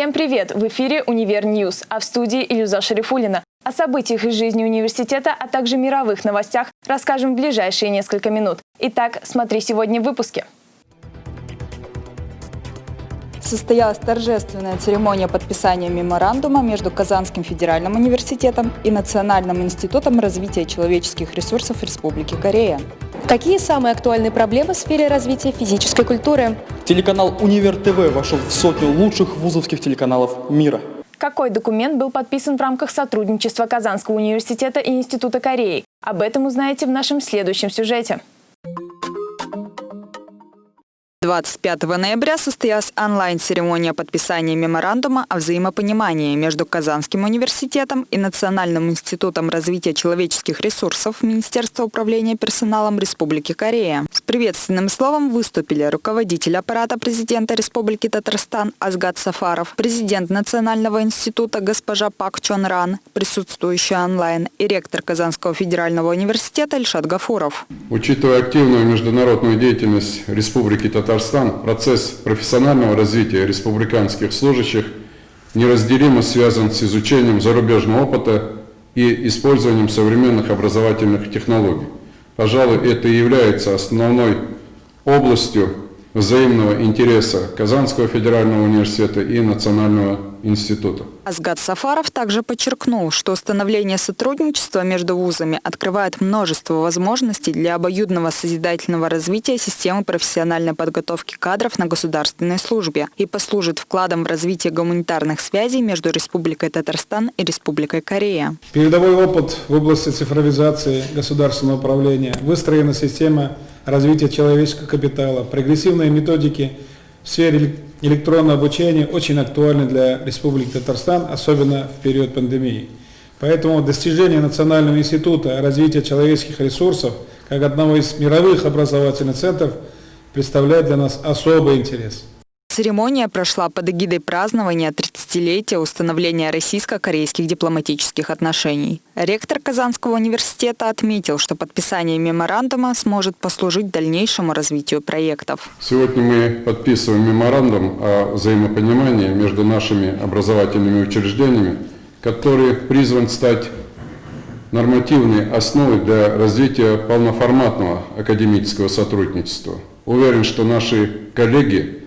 Всем привет! В эфире «Univer News», а в студии Илюза Шарифулина. О событиях из жизни университета, а также мировых новостях расскажем в ближайшие несколько минут. Итак, смотри сегодня в выпуске. Состоялась торжественная церемония подписания меморандума между Казанским федеральным университетом и Национальным институтом развития человеческих ресурсов Республики Корея. Какие самые актуальные проблемы в сфере развития физической культуры? Телеканал «Универ ТВ» вошел в сотню лучших вузовских телеканалов мира. Какой документ был подписан в рамках сотрудничества Казанского университета и Института Кореи? Об этом узнаете в нашем следующем сюжете. 25 ноября состоялась онлайн-церемония подписания меморандума о взаимопонимании между Казанским университетом и Национальным институтом развития человеческих ресурсов Министерства управления персоналом Республики Корея. С приветственным словом выступили руководитель аппарата президента Республики Татарстан Азгат Сафаров, президент Национального института госпожа Пак Чон Ран, присутствующая онлайн, и ректор Казанского федерального университета Ильшат Гафуров. Учитывая активную международную деятельность Республики Татарстан, Татарстан процесс профессионального развития республиканских служащих неразделимо связан с изучением зарубежного опыта и использованием современных образовательных технологий. Пожалуй, это и является основной областью взаимного интереса Казанского федерального университета и Национального института. Асгад Сафаров также подчеркнул, что установление сотрудничества между вузами открывает множество возможностей для обоюдного созидательного развития системы профессиональной подготовки кадров на государственной службе и послужит вкладом в развитие гуманитарных связей между Республикой Татарстан и Республикой Корея. Передовой опыт в области цифровизации государственного управления, выстроена система развития человеческого капитала, прогрессивные методики в сфере электронного обучения очень актуальны для Республики Татарстан, особенно в период пандемии. Поэтому достижение Национального института развития человеческих ресурсов как одного из мировых образовательных центров представляет для нас особый интерес. Церемония прошла под эгидой празднования 30-летия установления российско-корейских дипломатических отношений. Ректор Казанского университета отметил, что подписание меморандума сможет послужить дальнейшему развитию проектов. Сегодня мы подписываем меморандум о взаимопонимании между нашими образовательными учреждениями, который призван стать нормативной основой для развития полноформатного академического сотрудничества. Уверен, что наши коллеги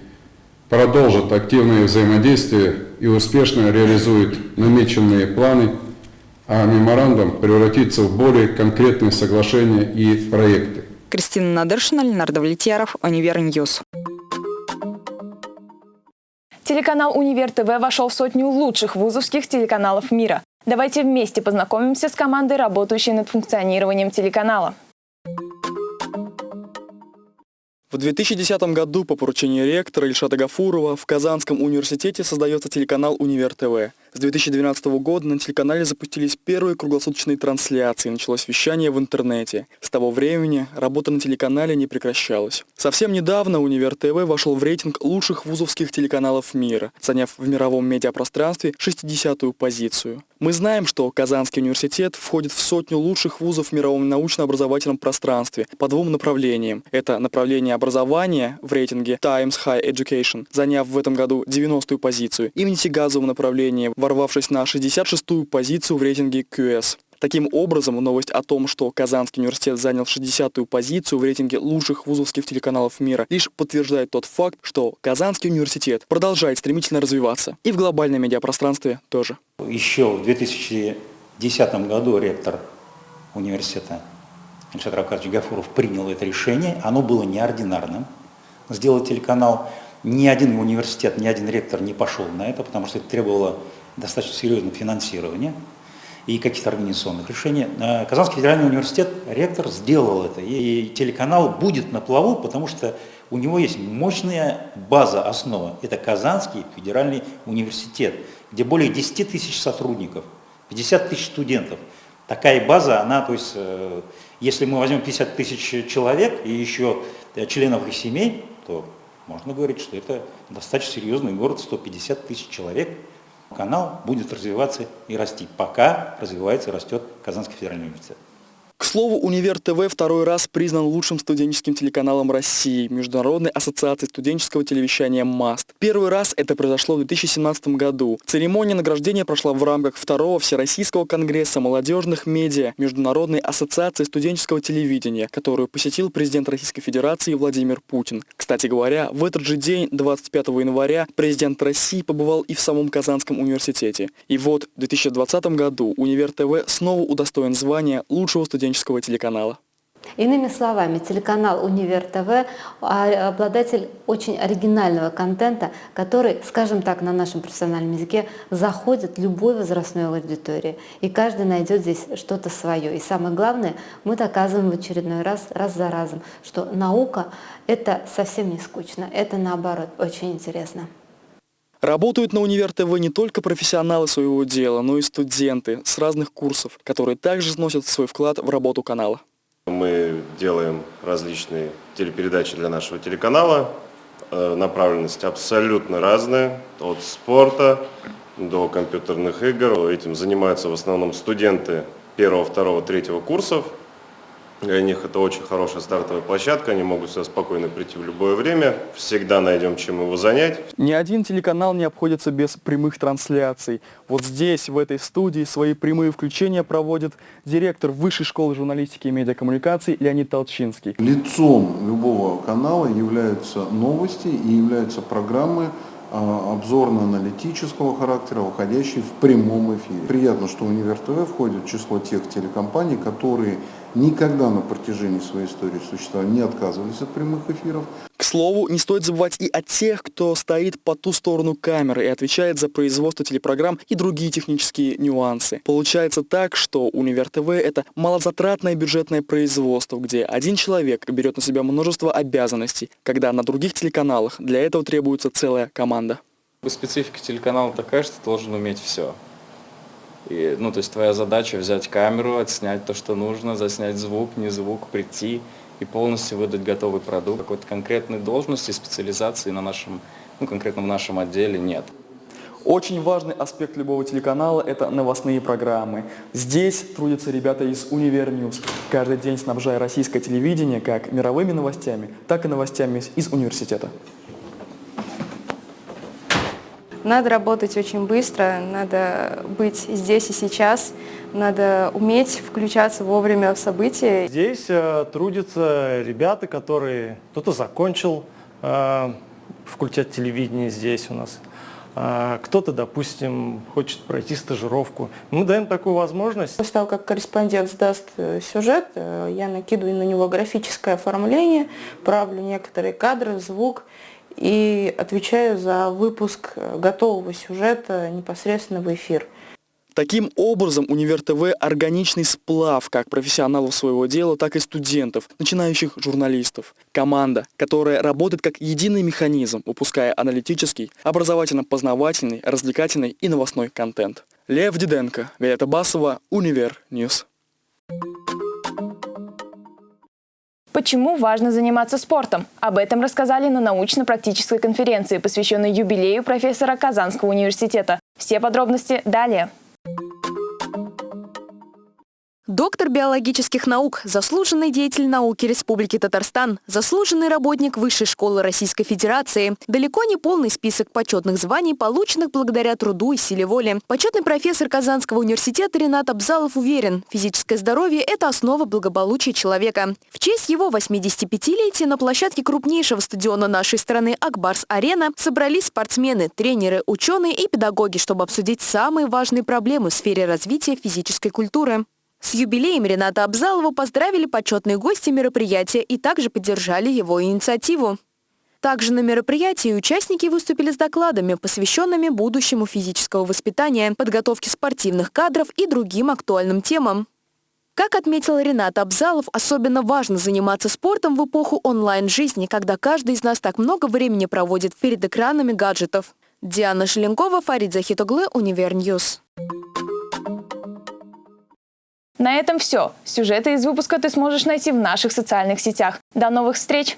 продолжат активное взаимодействие и успешно реализует намеченные планы, а меморандум превратится в более конкретные соглашения и проекты. Кристина Надыршина, Ленар Давлетьяров, Univer News. Телеканал «Univer TV» вошел в сотню лучших вузовских телеканалов мира. Давайте вместе познакомимся с командой, работающей над функционированием телеканала. В 2010 году по поручению ректора Ильшата Гафурова в Казанском университете создается телеканал «Универ ТВ». С 2012 года на телеканале запустились первые круглосуточные трансляции, началось вещание в интернете. С того времени работа на телеканале не прекращалась. Совсем недавно Универ ТВ вошел в рейтинг лучших вузовских телеканалов мира, заняв в мировом медиапространстве 60-ю позицию. Мы знаем, что Казанский университет входит в сотню лучших вузов в мировом научно-образовательном пространстве по двум направлениям. Это направление образования в рейтинге Times High Education, заняв в этом году 90-ю позицию, и нефтегазовом направлении, ворвавшись на 66-ю позицию в рейтинге QS. Таким образом, новость о том, что Казанский университет занял 60-ю позицию в рейтинге лучших вузовских телеканалов мира, лишь подтверждает тот факт, что Казанский университет продолжает стремительно развиваться. И в глобальном медиапространстве тоже. Еще в 2010 году ректор университета Ильшат Равкадович Гафуров принял это решение. Оно было неординарным. Сделать телеканал. Ни один университет, ни один ректор не пошел на это, потому что это требовало достаточно серьезного финансирования и каких-то организационных решений. Э, Казанский федеральный университет, ректор сделал это, и телеканал будет на плаву, потому что у него есть мощная база, основа. Это Казанский федеральный университет, где более 10 тысяч сотрудников, 50 тысяч студентов. Такая база, она, то есть, э, если мы возьмем 50 тысяч человек и еще э, членов их семей, то можно говорить, что это достаточно серьезный город, 150 тысяч человек, канал будет развиваться и расти, пока развивается и растет Казанский федеральный университет. К слову, Универ ТВ второй раз признан лучшим студенческим телеканалом России Международной ассоциацией студенческого телевещания МАСТ. Первый раз это произошло в 2017 году. Церемония награждения прошла в рамках второго Всероссийского конгресса молодежных медиа Международной ассоциации студенческого телевидения, которую посетил президент Российской Федерации Владимир Путин. Кстати говоря, в этот же день, 25 января, президент России побывал и в самом Казанском университете. И вот в 2020 году Универ ТВ снова удостоен звания лучшего студенческого телеканала. Иными словами, телеканал Универ ТВ обладатель очень оригинального контента, который, скажем так, на нашем профессиональном языке, заходит любой возрастной аудитории. И каждый найдет здесь что-то свое. И самое главное, мы доказываем в очередной раз, раз за разом, что наука – это совсем не скучно, это наоборот очень интересно. Работают на Универ ТВ не только профессионалы своего дела, но и студенты с разных курсов, которые также вносят свой вклад в работу канала. Мы делаем различные телепередачи для нашего телеканала. Э, направленность абсолютно разная, от спорта до компьютерных игр. Этим занимаются в основном студенты первого, второго, третьего курсов. Для них это очень хорошая стартовая площадка, они могут сюда спокойно прийти в любое время, всегда найдем чем его занять. Ни один телеканал не обходится без прямых трансляций. Вот здесь, в этой студии, свои прямые включения проводит директор Высшей школы журналистики и медиакоммуникаций Леонид Толчинский. Лицом любого канала являются новости и являются программы, а, обзорно-аналитического характера, выходящие в прямом эфире. Приятно, что Универ ТВ входит в число тех телекомпаний, которые никогда на протяжении своей истории существования не отказывались от прямых эфиров. К слову, не стоит забывать и о тех, кто стоит по ту сторону камеры и отвечает за производство телепрограмм и другие технические нюансы. Получается так, что Универ ТВ – это малозатратное бюджетное производство, где один человек берет на себя множество обязанностей, когда на других телеканалах для этого требуется целая команда. Специфика телеканала такая, что ты должен уметь все. И, ну, то есть твоя задача взять камеру, отснять то, что нужно, заснять звук, не звук, прийти и полностью выдать готовый продукт. Какой-то конкретной должности, специализации на нашем, ну, конкретно в нашем отделе нет. Очень важный аспект любого телеканала – это новостные программы. Здесь трудятся ребята из Univer News, каждый день снабжая российское телевидение как мировыми новостями, так и новостями из университета. Надо работать очень быстро, надо быть здесь и сейчас, надо уметь включаться вовремя в события. Здесь э, трудятся ребята, которые... Кто-то закончил э, факультет телевидения здесь у нас, э, кто-то, допустим, хочет пройти стажировку. Мы даем такую возможность. После того, как корреспондент сдаст э, сюжет, э, я накидываю на него графическое оформление, правлю некоторые кадры, звук, и отвечаю за выпуск готового сюжета непосредственно в эфир. Таким образом, Univer TV – органичный сплав как профессионалов своего дела, так и студентов, начинающих журналистов. Команда, которая работает как единый механизм, выпуская аналитический, образовательно-познавательный, развлекательный и новостной контент. Лев Диденко, Галета Басова, Univer News. Почему важно заниматься спортом? Об этом рассказали на научно-практической конференции, посвященной юбилею профессора Казанского университета. Все подробности далее. Доктор биологических наук, заслуженный деятель науки Республики Татарстан, заслуженный работник Высшей школы Российской Федерации. Далеко не полный список почетных званий, полученных благодаря труду и силе воли. Почетный профессор Казанского университета Ренат Абзалов уверен, физическое здоровье – это основа благополучия человека. В честь его 85-летия на площадке крупнейшего стадиона нашей страны Акбарс-Арена собрались спортсмены, тренеры, ученые и педагоги, чтобы обсудить самые важные проблемы в сфере развития физической культуры. С юбилеем Рената Абзалова поздравили почетные гости мероприятия и также поддержали его инициативу. Также на мероприятии участники выступили с докладами, посвященными будущему физического воспитания, подготовке спортивных кадров и другим актуальным темам. Как отметил Ренат Абзалов, особенно важно заниматься спортом в эпоху онлайн-жизни, когда каждый из нас так много времени проводит перед экранами гаджетов. Диана Шеленкова, Фарид Захитоглы, Univer News. На этом все. Сюжеты из выпуска ты сможешь найти в наших социальных сетях. До новых встреч!